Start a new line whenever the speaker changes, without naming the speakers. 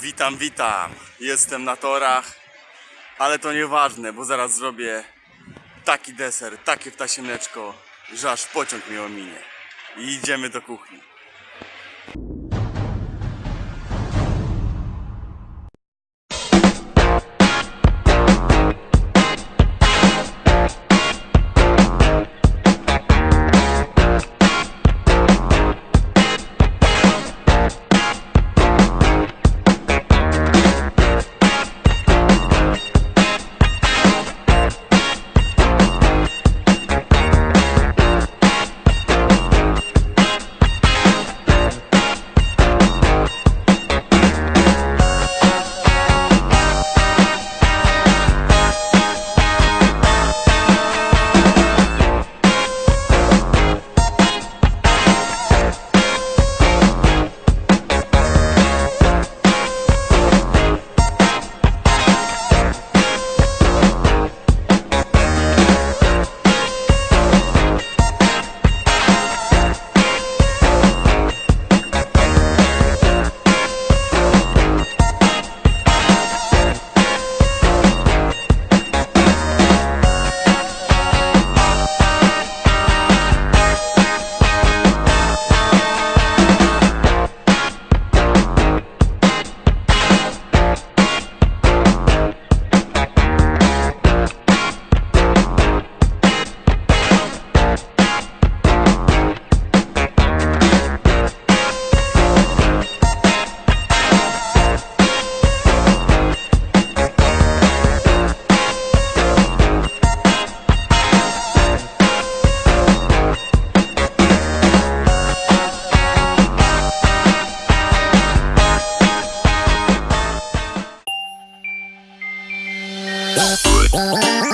Witam, witam. Jestem na torach, ale to nieważne, bo zaraz zrobię taki deser, takie wtasiemeczko, że aż pociąg mnie ominie. I idziemy do kuchni.
Música